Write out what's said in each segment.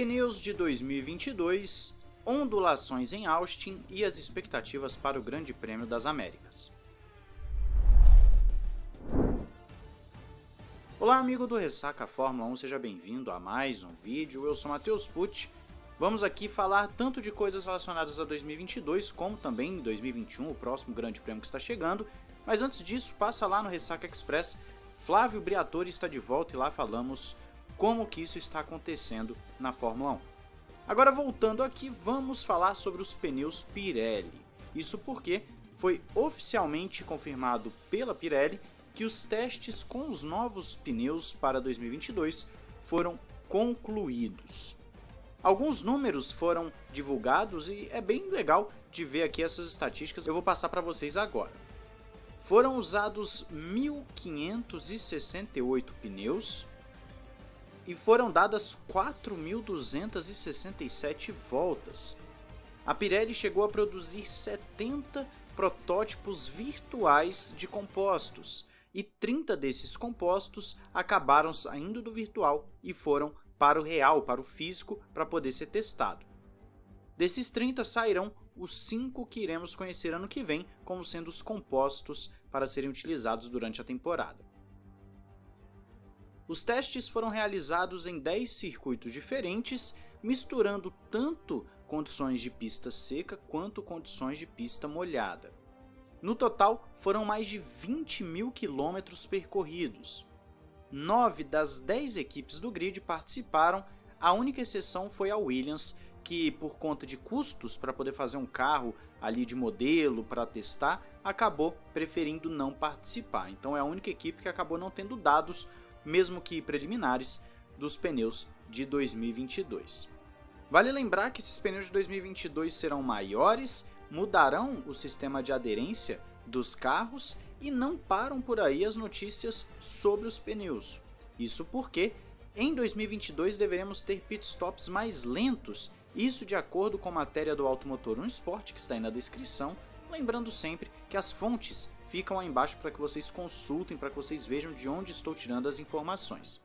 Pneus de 2022, ondulações em Austin e as expectativas para o Grande Prêmio das Américas. Olá amigo do Ressaca Fórmula 1, seja bem-vindo a mais um vídeo, eu sou Matheus Pucci. Vamos aqui falar tanto de coisas relacionadas a 2022 como também 2021, o próximo Grande Prêmio que está chegando, mas antes disso, passa lá no Ressaca Express, Flávio Briatore está de volta e lá falamos como que isso está acontecendo na Fórmula 1. Agora voltando aqui, vamos falar sobre os pneus Pirelli. Isso porque foi oficialmente confirmado pela Pirelli que os testes com os novos pneus para 2022 foram concluídos. Alguns números foram divulgados e é bem legal de ver aqui essas estatísticas, eu vou passar para vocês agora. Foram usados 1.568 pneus, e foram dadas 4.267 voltas. A Pirelli chegou a produzir 70 protótipos virtuais de compostos, e 30 desses compostos acabaram saindo do virtual e foram para o real, para o físico, para poder ser testado. Desses 30 sairão os 5 que iremos conhecer ano que vem como sendo os compostos para serem utilizados durante a temporada. Os testes foram realizados em 10 circuitos diferentes, misturando tanto condições de pista seca quanto condições de pista molhada. No total, foram mais de 20 mil quilômetros percorridos. Nove das 10 equipes do grid participaram, a única exceção foi a Williams, que por conta de custos para poder fazer um carro ali de modelo para testar, acabou preferindo não participar. Então é a única equipe que acabou não tendo dados mesmo que preliminares, dos pneus de 2022. Vale lembrar que esses pneus de 2022 serão maiores, mudarão o sistema de aderência dos carros e não param por aí as notícias sobre os pneus. Isso porque em 2022 deveremos ter pitstops mais lentos, isso de acordo com a matéria do Automotor 1 Sport que está aí na descrição, lembrando sempre que as fontes ficam aí embaixo para que vocês consultem, para que vocês vejam de onde estou tirando as informações.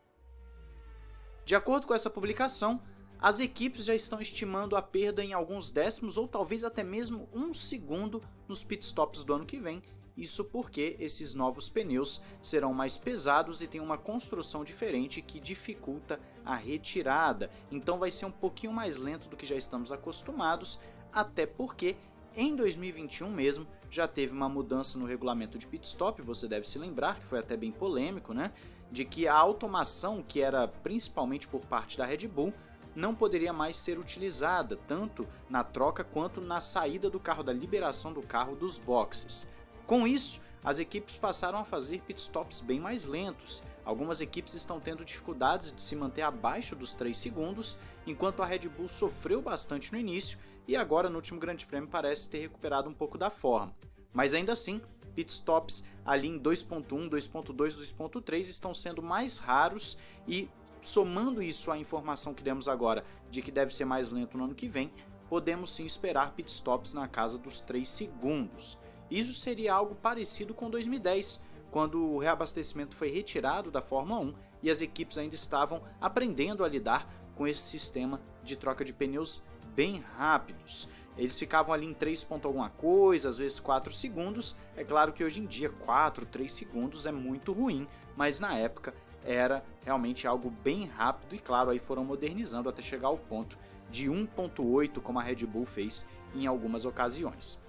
De acordo com essa publicação, as equipes já estão estimando a perda em alguns décimos ou talvez até mesmo um segundo nos pitstops do ano que vem, isso porque esses novos pneus serão mais pesados e têm uma construção diferente que dificulta a retirada, então vai ser um pouquinho mais lento do que já estamos acostumados, até porque em 2021 mesmo já teve uma mudança no regulamento de pit stop, você deve se lembrar, que foi até bem polêmico, né? De que a automação, que era principalmente por parte da Red Bull, não poderia mais ser utilizada, tanto na troca quanto na saída do carro, da liberação do carro dos boxes. Com isso, as equipes passaram a fazer pitstops bem mais lentos. Algumas equipes estão tendo dificuldades de se manter abaixo dos 3 segundos, enquanto a Red Bull sofreu bastante no início e agora no último Grande Prêmio parece ter recuperado um pouco da forma. Mas ainda assim, pitstops ali em 2.1, 2.2, 2.3 estão sendo mais raros e somando isso à informação que demos agora de que deve ser mais lento no ano que vem, podemos sim esperar pitstops na casa dos 3 segundos. Isso seria algo parecido com 2010, quando o reabastecimento foi retirado da Fórmula 1 e as equipes ainda estavam aprendendo a lidar com esse sistema de troca de pneus bem rápidos. Eles ficavam ali em 3 ponto alguma coisa, às vezes 4 segundos. É claro que hoje em dia 4, 3 segundos é muito ruim, mas na época era realmente algo bem rápido e claro, aí foram modernizando até chegar ao ponto de 1.8 como a Red Bull fez em algumas ocasiões.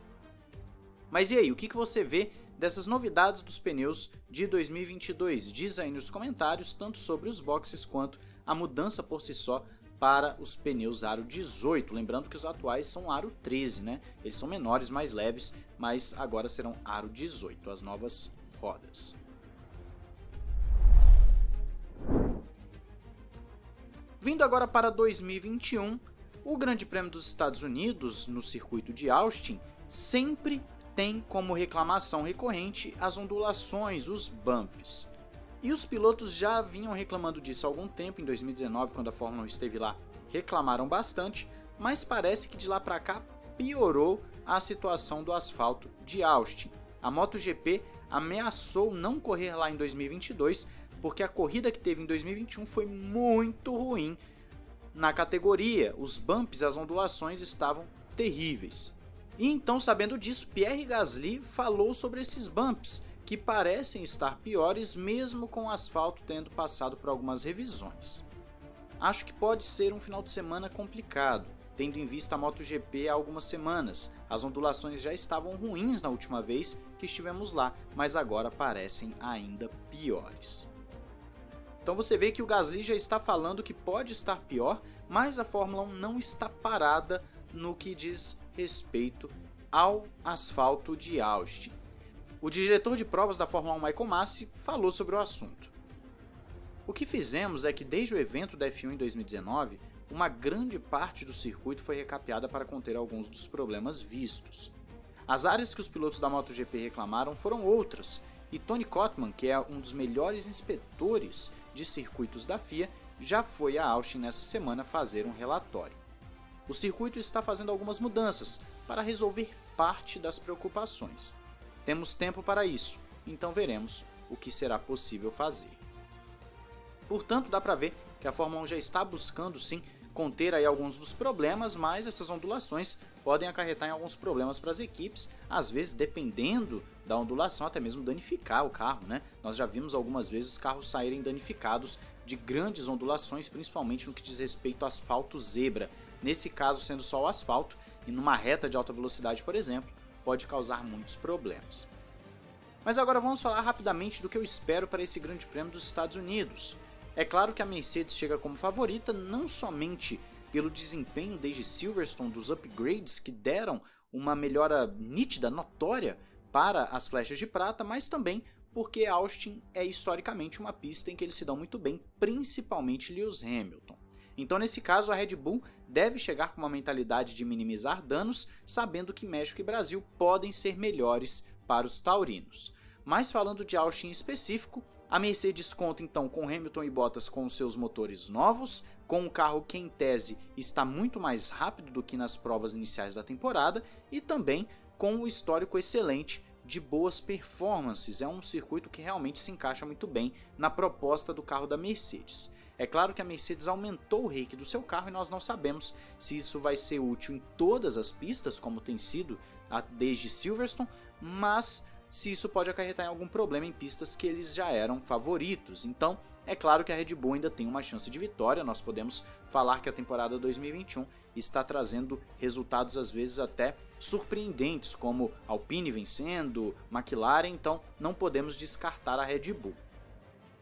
Mas e aí, o que, você vê dessas novidades dos pneus de 2022? Diz aí nos comentários, tanto sobre os boxes quanto a mudança por si só para os pneus aro 18, lembrando que os atuais são aro 13, né? Eles são menores, mais leves, mas agora serão aro 18, as novas rodas. Vindo agora para 2021, o Grande Prêmio dos Estados Unidos, no circuito de Austin, sempre tem como reclamação recorrente as ondulações, os bumps. E os pilotos já vinham reclamando disso há algum tempo, em 2019, quando a Fórmula 1 esteve lá, reclamaram bastante, mas parece que de lá para cá piorou a situação do asfalto de Austin. A MotoGP ameaçou não correr lá em 2022, porque a corrida que teve em 2021 foi muito ruim na categoria, os bumps as ondulações estavam terríveis. E então, sabendo disso, Pierre Gasly falou sobre esses bumps, que parecem estar piores mesmo com o asfalto tendo passado por algumas revisões. Acho que pode ser um final de semana complicado, tendo em vista a MotoGP há algumas semanas. As ondulações já estavam ruins na última vez que estivemos lá, mas agora parecem ainda piores. Então você vê que o Gasly já está falando que pode estar pior, mas a Fórmula 1 não está parada no que diz respeito ao asfalto de Austin. O diretor de provas da Fórmula 1, Michael Massi, falou sobre o assunto. O que fizemos é que desde o evento da F1 em 2019, uma grande parte do circuito foi recapeada para conter alguns dos problemas vistos. As áreas que os pilotos da MotoGP reclamaram foram outras, e Tony Kotman, que é um dos melhores inspetores de circuitos da FIA, já foi a Austin nessa semana fazer um relatório. O circuito está fazendo algumas mudanças para resolver parte das preocupações. Temos tempo para isso, então veremos o que será possível fazer. Portanto, dá para ver que a Fórmula 1 já está buscando sim conter aí alguns dos problemas, mas essas ondulações podem acarretar em alguns problemas para as equipes, às vezes dependendo da ondulação até mesmo danificar o carro, né? Nós já vimos algumas vezes os carros saírem danificados de grandes ondulações, principalmente no que diz respeito ao asfalto zebra. Nesse caso, sendo só o asfalto, e numa reta de alta velocidade, por exemplo, pode causar muitos problemas. Mas agora vamos falar rapidamente do que eu espero para esse Grande Prêmio dos Estados Unidos. É claro que a Mercedes chega como favorita não somente pelo desempenho desde Silverstone dos upgrades que deram uma melhora nítida, notória para as flechas de prata, mas também porque Austin é historicamente uma pista em que eles se dão muito bem, principalmente Lewis Hamilton. Então, nesse caso, a Red Bull deve chegar com uma mentalidade de minimizar danos, sabendo que México e Brasil podem ser melhores para os taurinos. Mas falando de Austin em específico, a Mercedes conta então com Hamilton e Bottas com seus motores novos, com um carro que em tese está muito mais rápido do que nas provas iniciais da temporada e também com um histórico excelente de boas performances. É um circuito que realmente se encaixa muito bem na proposta do carro da Mercedes. É claro que a Mercedes aumentou o rake do seu carro e nós não sabemos se isso vai ser útil em todas as pistas, como tem sido desde Silverstone, mas se isso pode acarretar em algum problema em pistas que eles já eram favoritos. Então, é claro que a Red Bull ainda tem uma chance de vitória, nós podemos falar que a temporada 2021 está trazendo resultados às vezes até surpreendentes, como Alpine vencendo, McLaren, então não podemos descartar a Red Bull.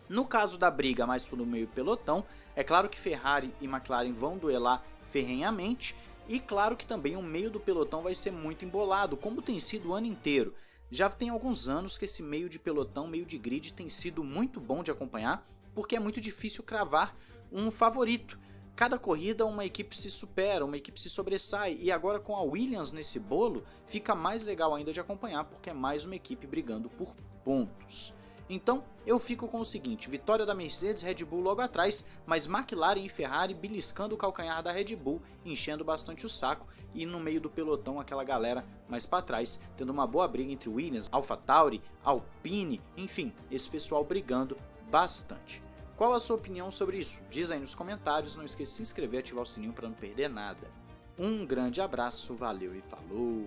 No caso da briga mais pelo meio pelotão, é claro que Ferrari e McLaren vão duelar ferrenhamente, e claro que também o meio do pelotão vai ser muito embolado, como tem sido o ano inteiro. Já tem alguns anos que esse meio de pelotão, meio de grid, tem sido muito bom de acompanhar, porque é muito difícil cravar um favorito. Cada corrida uma equipe se supera, uma equipe se sobressai, e agora com a Williams nesse bolo, fica mais legal ainda de acompanhar, porque é mais uma equipe brigando por pontos. Então eu fico com o seguinte: vitória da Mercedes, Red Bull logo atrás, mas McLaren e Ferrari beliscando o calcanhar da Red Bull, enchendo bastante o saco e no meio do pelotão aquela galera mais para trás, tendo uma boa briga entre Williams, AlphaTauri, Alpine, enfim, esse pessoal brigando bastante. Qual a sua opinião sobre isso? Diz aí nos comentários, não esqueça de se inscrever e ativar o sininho para não perder nada. Um grande abraço, valeu e falou!